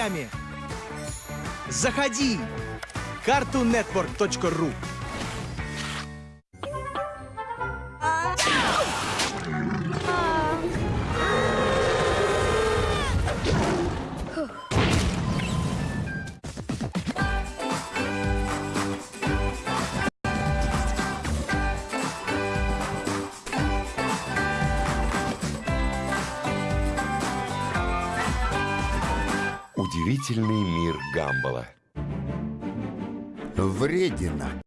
новостями. Заходи! cartoonnetwork.ru Удивительный мир Гамбола. Вредина.